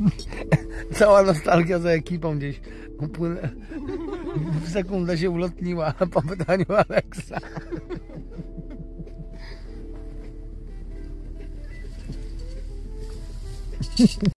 Cała nostalgia za ekipą gdzieś upłynęła. W sekundę się ulotniła po pytaniu Aleksa.